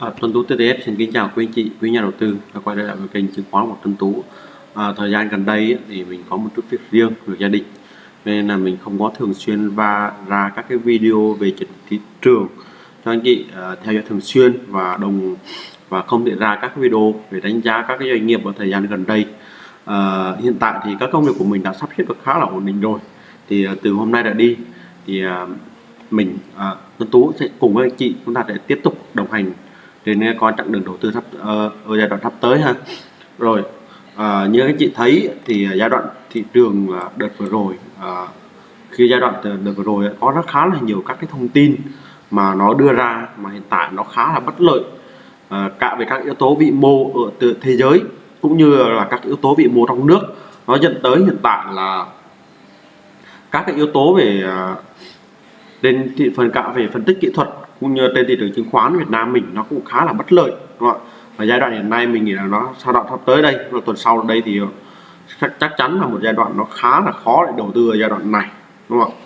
À, Tuấn Tú TTF xin kính chào quý anh chị, quý nhà đầu tư đã quay trở lại với kênh chứng khoán của Tuấn Tú. À, thời gian gần đây ấy, thì mình có một chút việc riêng của gia đình nên là mình không có thường xuyên và ra các cái video về thị trường cho anh chị à, theo dõi thường xuyên và đồng và không thể ra các video về đánh giá các cái doanh nghiệp ở thời gian gần đây. À, hiện tại thì các công việc của mình đã sắp xếp được khá là ổn định rồi. Thì à, từ hôm nay đã đi thì à, mình à, Tuấn Tú sẽ cùng với anh chị chúng ta sẽ tiếp tục đồng hành trên con chặng đường đầu tư thấp uh, ờ, ở giai đoạn sắp tới ha. Rồi à, như các chị thấy thì giai đoạn thị trường ờ, đợt vừa rồi à, khi giai đoạn đợt vừa rồi có rất khá là nhiều các cái thông tin mà nó đưa ra mà hiện tại nó khá là bất lợi à, cả về các yếu tố vĩ mô ở từ thế giới cũng như là các yếu tố vĩ mô trong nước. Nó dẫn tới hiện tại là các cái yếu tố về trên thị phần cả về phân tích kỹ thuật cũng như trên thị trường chứng khoán Việt Nam mình nó cũng khá là bất lợi đúng không ạ? Và giai đoạn hiện nay mình nghĩ là nó sau đoạn sắp tới đây và tuần sau đây thì ờ, chắc, chắn là một giai đoạn nó khá là khó để đầu tư ở giai đoạn này đúng không ạ?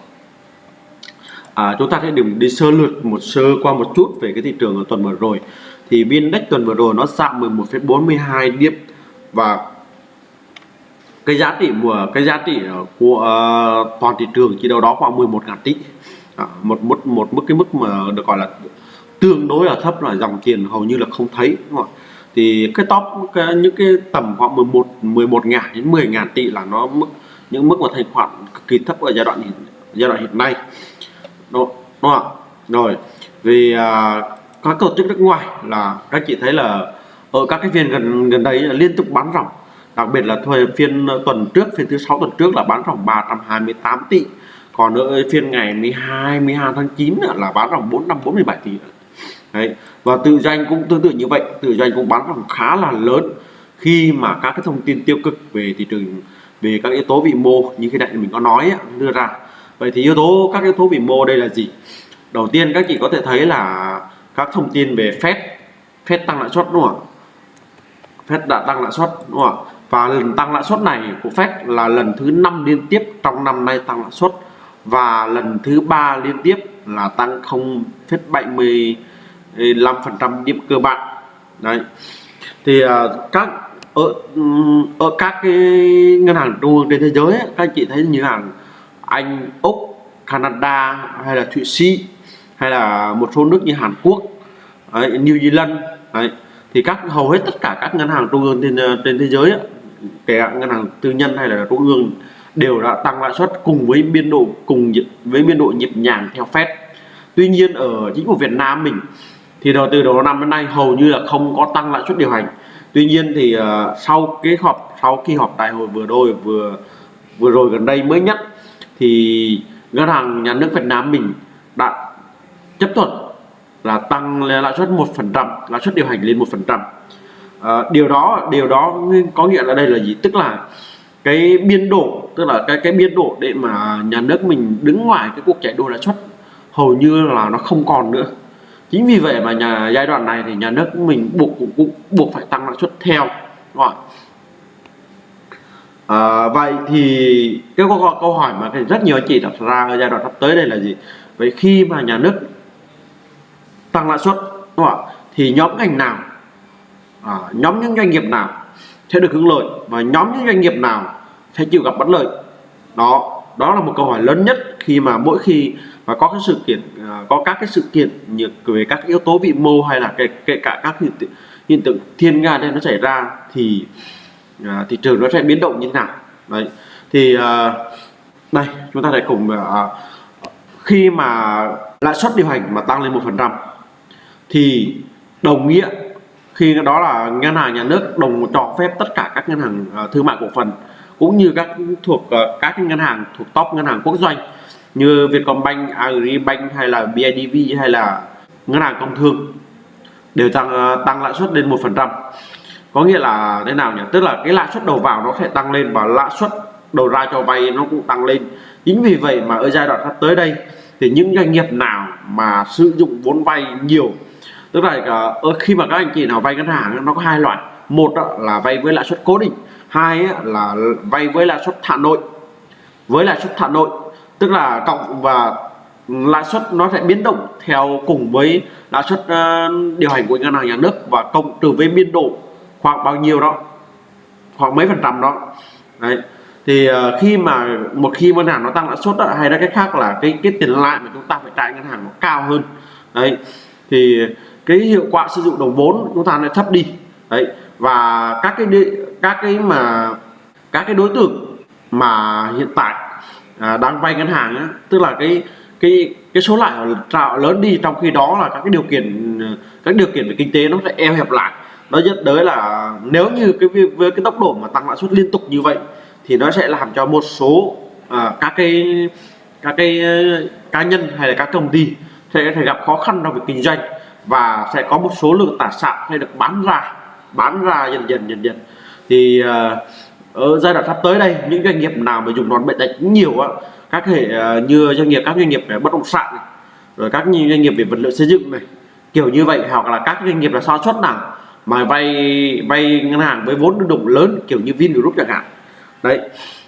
À, chúng ta sẽ điểm đi sơ lược một sơ qua một chút về cái thị trường ở tuần vừa rồi. Thì biên index tuần vừa rồi nó giảm 11,42 điểm và cái giá trị của cái giá trị ờ, của uh, toàn thị trường chỉ đâu đó khoảng 11 ngàn tỷ à, một mức một mức cái mức mà được gọi là tương đối là thấp là dòng tiền hầu như là không thấy đúng không? thì cái top cái, những cái tầm khoảng 11 11 ngàn đến 10 ngàn tỷ là nó mức những mức mà thanh khoản cực kỳ thấp ở giai đoạn giai đoạn hiện nay. Đúng, đúng không rồi vì à, các tổ chức nước ngoài là các chị thấy là ở các cái phiên gần gần đây liên tục bán ròng. Đặc biệt là thời phiên tuần trước phiên thứ sáu tuần trước là bán ròng 328 tỷ còn ở phiên ngày 12 12 tháng 9 là bán vòng 447 tỷ. Đấy. và tự doanh cũng tương tự như vậy. Tự doanh cũng bán vòng khá là lớn. Khi mà các cái thông tin tiêu cực về thị trường, về các yếu tố vĩ mô như khi nãy mình có nói đưa ra. Vậy thì yếu tố, các yếu tố vĩ mô đây là gì? Đầu tiên các chị có thể thấy là các thông tin về phép phép tăng lãi suất, đúng không ạ? Phép đã tăng lãi suất, đúng không ạ? Và lần tăng lãi suất này của Fed là lần thứ năm liên tiếp trong năm nay tăng lãi suất và lần thứ ba liên tiếp là tăng 0,75% điểm cơ bản. Đấy. Thì uh, các ở ở các cái ngân hàng trung ương trên thế giới ấy, các anh chị thấy như hàng Anh, Úc, Canada hay là Thụy Sĩ hay là một số nước như Hàn Quốc, đấy, New Zealand đấy, thì các hầu hết tất cả các ngân hàng trung ương trên à, trên thế giới ấy, kể cả ngân hàng tư nhân hay là trung ương đều đã tăng lãi suất cùng với biên độ cùng với biên độ nhịp nhàng theo Fed. Tuy nhiên ở chính phủ Việt Nam mình thì đầu từ đầu năm đến nay hầu như là không có tăng lãi suất điều hành. Tuy nhiên thì uh, sau cái họp sau khi họp đại hội vừa rồi vừa vừa rồi gần đây mới nhất thì ngân hàng nhà nước Việt Nam mình đã chấp thuận là tăng lãi suất một phần trăm lãi suất điều hành lên một phần trăm ờ, điều đó điều đó có nghĩa là đây là gì tức là cái biên độ tức là cái cái biên độ để mà nhà nước mình đứng ngoài cái cuộc chạy đua lãi suất hầu như là nó không còn nữa chính vì vậy mà nhà giai đoạn này thì nhà nước mình buộc cũng, cũng buộc phải tăng lãi suất theo đúng không? À, vậy thì cái câu, câu hỏi mà rất nhiều anh chị đặt ra ở giai đoạn sắp tới đây là gì vậy khi mà nhà nước tăng lãi suất đúng không? thì nhóm ngành nào à, nhóm những doanh nghiệp nào sẽ được hưởng lợi và nhóm những doanh nghiệp nào sẽ chịu gặp bất lợi. Đó đó là một câu hỏi lớn nhất khi mà mỗi khi mà có cái sự kiện à, có các cái sự kiện như về các yếu tố vĩ mô hay là kể, kể cả các hiện, tượng, hiện tượng thiên nga đây nó xảy ra thì à, thị trường nó sẽ biến động như thế nào. Đấy thì à, đây chúng ta sẽ cùng à, à khi mà lãi suất điều hành mà tăng lên một phần trăm thì đồng nghĩa khi đó là ngân hàng nhà nước đồng cho phép tất cả các ngân hàng uh, thương mại cổ phần cũng như các thuộc uh, các ngân hàng thuộc top ngân hàng quốc doanh như Vietcombank, Agribank hay là BIDV hay là ngân hàng công thương đều tăng uh, tăng lãi suất lên một phần trăm. Có nghĩa là thế nào nhỉ? Tức là cái lãi suất đầu vào nó sẽ tăng lên và lãi suất đầu ra cho vay nó cũng tăng lên. Chính vì vậy mà ở giai đoạn sắp tới đây thì những doanh nghiệp nào mà sử dụng vốn vay nhiều tức là ờ, ờ, khi mà các anh chị nào vay ngân hàng nó có hai loại. Một là vay với lãi suất cố định. Hai là vay với lãi suất thả nội. Với lãi suất thả nội, tức là cộng và lãi suất nó sẽ biến động theo cùng với lãi suất ờ, điều hành của ngân hàng nhà nước và cộng trừ với biên độ khoảng bao nhiêu đó, khoảng mấy phần trăm đó. Đấy. Thì khi mà một khi ngân hàng nó tăng lãi suất hay là cái khác là cái cái tiền lãi mà chúng ta phải trả ngân hàng nó cao hơn. Đấy. Thì cái hiệu quả sử dụng đồng vốn chúng ta lại thấp đi. Đấy và các cái các cái mà các cái đối tượng mà hiện tại à, đang vay ngân hàng á, tức là cái cái cái số lãi trạo lớn đi trong khi đó là các cái điều kiện các điều kiện về kinh tế nó sẽ eo hẹp lại. Nó dẫn tới là nếu như cái với cái tốc độ mà tăng lãi suất liên tục như vậy thì nó sẽ làm cho một số à, các cái các cái ờ, cá nhân hay là các công ty sẽ thể gặp khó khăn trong việc kinh doanh và sẽ có một số lượng tài sản sẽ được bán ra bán ra dần dần dần dần. Thì uh, ở giai đoạn sắp tới đây những doanh nghiệp nào mà dùng đòn bẩy đánh nhiều á các hệ uh, như doanh nghiệp các doanh nghiệp về bất động sản này, rồi các doanh nghiệp về vật liệu xây dựng này kiểu như vậy hoặc là các doanh nghiệp là sản xuất nào mà vay vay ngân hàng với vốn lưu động lớn kiểu như Vingroup chẳng hạn. Đấy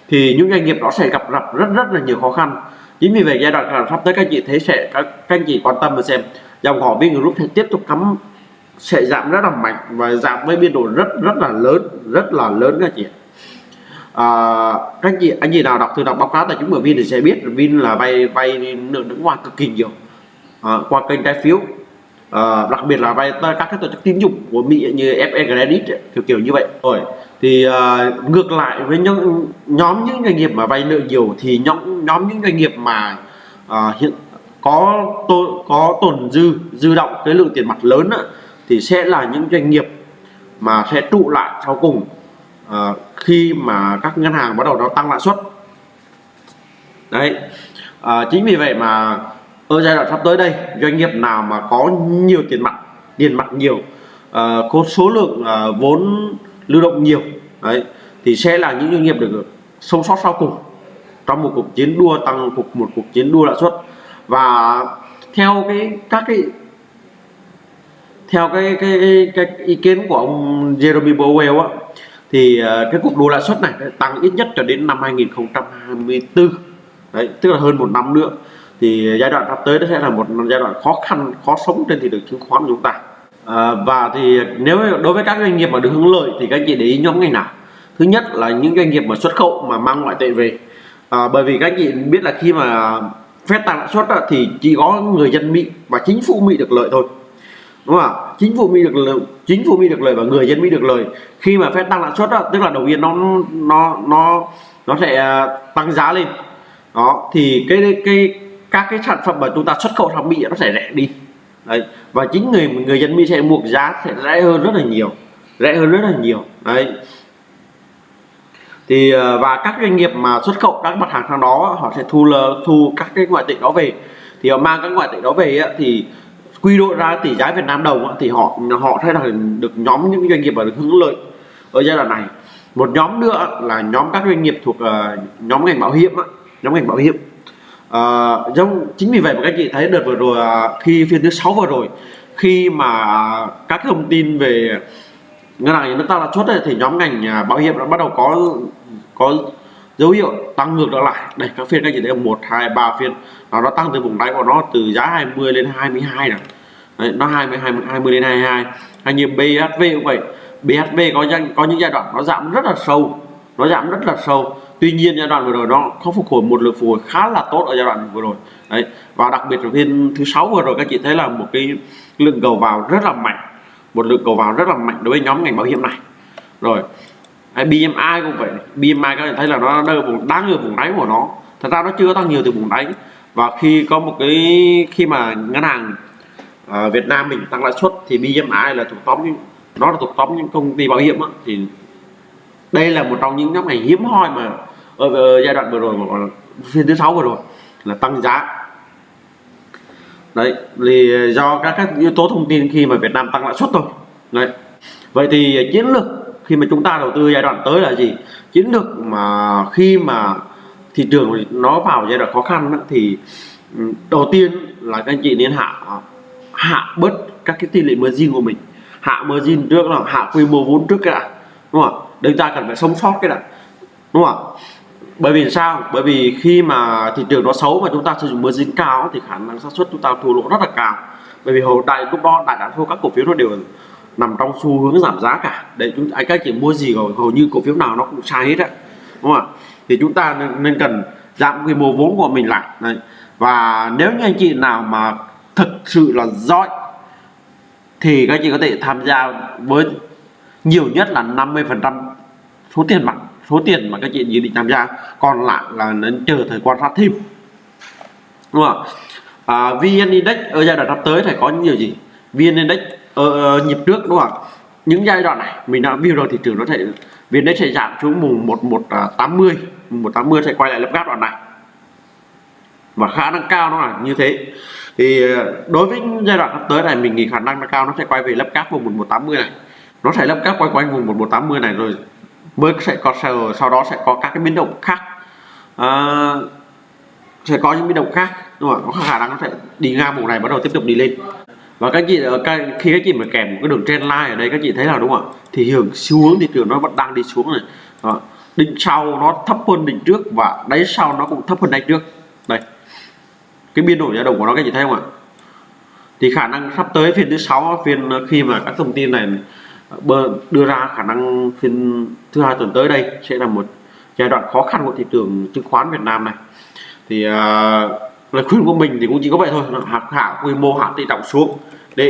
thì những doanh nghiệp đó sẽ gặp gặp rất rất là nhiều khó khăn. Chính vì vậy giai đoạn sắp tới các chị thấy sẽ các, các anh chị quan tâm và xem dòng họ Vingroup sẽ tiếp tục cắm sẽ giảm rất là mạnh và giảm với biên độ rất rất là lớn rất là lớn các chị à, các chị anh chị nào đọc từ đọc báo cáo tài chính của Vin thì sẽ biết Vin là vay vay nước nước ngoài cực kỳ nhiều à, qua kênh trái phiếu. À, đặc biệt là vay các cái tổ chức tín dụng của Mỹ như FE Credit kiểu kiểu như vậy. Rồi thì à, ngược lại với những nhóm những doanh nghiệp mà vay nợ nhiều thì nhóm nhóm những doanh nghiệp mà à, hiện có tồn có tồn dư dư động cái lượng tiền mặt lớn á, thì sẽ là những doanh nghiệp mà sẽ trụ lại sau cùng à, khi mà các ngân hàng bắt đầu nó tăng lãi suất. Đấy à, chính vì vậy mà ở giai đoạn sắp tới đây doanh nghiệp nào mà có nhiều tiền mặt tiền mặt nhiều à, có số lượng à, vốn lưu động nhiều đấy thì sẽ là những doanh nghiệp được sống sót sau cùng trong một cuộc chiến đua tăng cuộc một cuộc chiến đua lãi suất và theo cái các cái theo cái cái, cái, cái ý kiến của ông Jeremy Powell á thì ờ, cái cuộc đua lãi suất này tăng ít nhất cho đến năm 2024 đấy tức là hơn một năm nữa. Thì giai đoạn sắp tới nó sẽ là một giai đoạn khó khăn khó sống trên thị trường chứng khoán của chúng ta. À, và thì nếu đối với các doanh nghiệp mà được hưởng lợi thì các anh chị để ý nhóm ngành nào? Thứ nhất là những doanh nghiệp mà xuất khẩu mà mang ngoại tệ về. À, bởi vì các anh chị biết là khi mà phép tăng lãi suất thì chỉ có người dân Mỹ và chính phủ Mỹ được lợi thôi. Đúng không ạ? Chính phủ Mỹ được lợi, chính phủ Mỹ được lợi và người dân Mỹ được lợi. Khi mà phép tăng lãi suất tức là đầu tiên nó nó nó nó sẽ à, tăng giá lên. Đó, thì cái cái các cái sản phẩm mà chúng ta xuất khẩu sang Mỹ nó sẽ rẻ đi. Đấy, và chính người người dân Mỹ sẽ buộc giá sẽ rẻ hơn rất là nhiều, rẻ hơn rất là nhiều. Đấy thì ờ, và các doanh nghiệp mà xuất khẩu các mặt hàng sang đó họ sẽ thu lờ thu các cái ngoại tệ đó về. Thì họ mang các ngoại tệ đó về thì quy đổi ra tỷ giá Việt Nam đồng thì họ họ sẽ là được nhóm những doanh nghiệp mà được hưởng lợi ở giai đoạn này. Một nhóm nữa là nhóm các doanh nghiệp thuộc ờ, nhóm ngành bảo hiểm nhóm ngành bảo hiểm. À, giống chính vì vậy mà các chị thấy đợt vừa rồi khi phiên thứ sáu vừa rồi khi mà các thông tin về ngân hàng nhà nước tăng lãi suất thì nhóm ngành bảo hiểm đã bắt đầu có có dấu hiệu tăng ngược trở lại. Đây các phiên các chị thấy một hai ba phiên nó nó tăng từ vùng đáy của nó từ giá 20 lên 22 này Đấy, nó 20 20 20 lên 22 hay như BHV cũng vậy. BHV có có những giai đoạn nó giảm rất là sâu nó giảm rất là sâu. Tuy nhiên giai đoạn vừa rồi nó có phục hồi một lực phục hồi khá là tốt ở giai đoạn vừa rồi. Đấy và đặc biệt là phiên thứ sáu vừa rồi các chị thấy là một cái lượng cầu vào rất là mạnh một lượng cầu vào rất là mạnh đối với nhóm ngành bảo hiểm này. Rồi hay BMI cũng vậy. BMI các bạn thấy là nó đang ở vùng đang ở vùng đáy của nó. Thật ra nó chưa tăng nhiều từ vùng đáy. Và khi có một cái khi mà ngân hàng uh, Việt Nam mình tăng lãi suất thì BMI là thuộc tóm nó là thuộc tóm những công ty bảo hiểm đó. thì đây là một trong những nhóm ngành hiếm hoi mà ở, ở giai đoạn vừa rồi phiên thứ sáu vừa rồi là tăng giá. Đấy thì do các các yếu tố thông tin khi mà Việt Nam tăng lãi suất thôi. Đấy. Vậy thì chiến lược khi mà chúng ta đầu tư giai đoạn tới là gì? Chiến lược mà khi mà thị trường nó vào giai đoạn khó khăn đó, thì ừ, đầu tiên là các anh chị nên hạ hạ bớt các cái tỷ lệ margin của mình. Hạ margin trước là hạ quy mô vốn trước cái đã đúng không ạ? Chúng ta cần phải sống sót cái đã đúng không ạ? Bởi vì sao? Bởi vì khi mà thị trường nó xấu mà chúng ta sử dụng margin cao thì khả năng xác suất chúng ta thua lỗ rất là cao. Bởi vì hồi đại lúc đó đại đa số các cổ phiếu nó đều nằm trong xu hướng giảm giá cả. Để chúng anh các chị mua gì rồi hầu như cổ phiếu nào nó cũng sai hết á đúng không ạ? Thì chúng ta nên, nên cần giảm quy mô vốn của mình lại. Đấy. và nếu như anh chị nào mà thực sự là giỏi thì các anh chị có thể tham gia với nhiều nhất là 50 phần trăm số tiền mặt số tiền mà các chị dự định tham gia. Còn lại là nên chờ thời quan sát thêm. Đúng không à, vn index ở giai đoạn sắp tới phải có những điều gì vn index ở, nhịp trước đúng không những giai đoạn này mình đã view rồi thị trường nó sẽ vn đấy sẽ giảm xuống mùng một một à, tám mươi. Một tám mươi sẽ quay lại lớp gáp đoạn này. Và khả năng cao nó là như thế. Thì ờ, đối với giai đoạn sắp tới này mình nghĩ khả năng nó cao nó sẽ quay về lớp cáp vùng 1180 này. Nó sẽ lớp cáp quay quanh vùng 1180 này rồi mới sẽ có sau, sau đó sẽ có các cái biến động khác. À, sẽ có những biến động khác đúng không có khả năng nó sẽ đi ngang vùng này bắt đầu tiếp tục đi lên và các chị ờ, khi các chị mà kèm một cái đường trend line ở đây các chị thấy là đúng không ạ? Thì hướng xu hướng thị trường nó vẫn đang đi xuống này. Đó. đỉnh sau nó thấp hơn đỉnh trước và đáy sau nó cũng thấp hơn đáy trước. Đây. Cái biên độ dao động của nó các chị thấy không ạ? Thì khả năng sắp tới phiên thứ sáu phiên ờ, khi mà các thông tin này ờ, đưa ra khả năng phiên thứ hai tuần tới đây sẽ là một giai đoạn khó khăn của thị trường chứng khoán Việt Nam này. Thì uh, lời khuyên của mình thì cũng chỉ có vậy thôi. Hạ hạ quy mô hạ tỷ trọng xuống. Để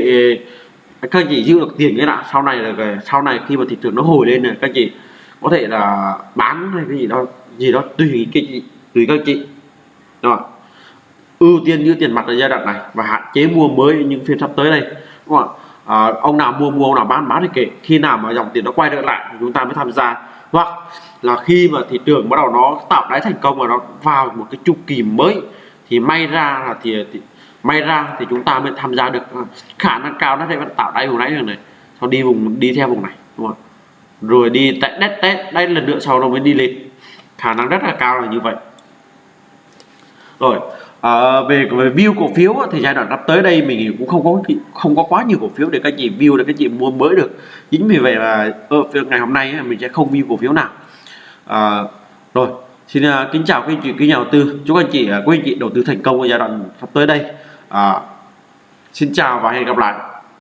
à, các anh chị giữ được tiền cái đã. Sau này là sau này khi mà thị trường nó hồi lên này các chị có thể là bán hay cái gì đó gì đó tùy cái chị tùy các chị. Rồi ưu tiên giữ tiền mặt ở giai đoạn này và hạn chế mua mới những phiên sắp tới đây. Đúng không ạ? À, ông nào mua mua ông nào bán bán thì kệ. Khi nào mà dòng tiền nó quay trở lại chúng ta mới tham gia. Hoặc là khi mà thị trường bắt đầu nó tạo đáy thành công và nó vào một cái chu kỳ mới thì may ra là thì, thì may ra thì chúng ta mới tham gia được. Khả năng cao nó sẽ vẫn tạo đáy vùng nãy rồi này sau đi vùng đi theo vùng này đúng không rồi đi tại đất test đây lần nữa sau nó mới đi lên. Khả năng rất là cao là như vậy. Rồi à, về về view cổ phiếu thì giai đoạn sắp tới đây mình cũng không có không có quá nhiều cổ phiếu để các chị view để các chị mua mới được. Chính vì vậy là ờ, ở ngày hôm nay mình sẽ không view cổ phiếu nào. À, rồi xin uh, kính chào các anh chị quý nhà đầu tư. Chúc anh chị uh, quý anh chị đầu tư thành công ở giai đoạn sắp tới đây. À, xin chào và hẹn gặp lại.